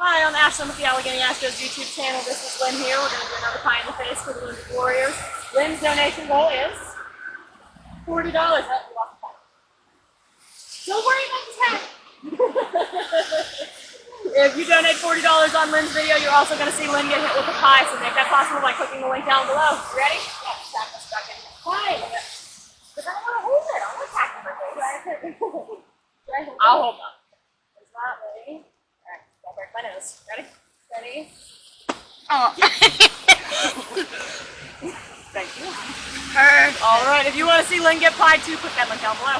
Hi, I'm Ashlyn with the Allegheny Astros YouTube channel. This is Lynn here. We're going to do another pie in the face for the Wounded Warriors. Lynn's donation goal is $40. Oh, you lost the pie. Don't worry about the tag. if you donate $40 on Lynn's video, you're also going to see Lynn get hit with a pie. So make that possible by clicking the link down below. You ready? Yeah, stack us back in. Pie. Because I don't want to hold it. I want to tack face. I'll hold on. Is that ready? Alright, don't break my nose. Ready? Ready? Oh. Thank you. Her. Alright, if you want to see Lynn get pie too, click that link down below.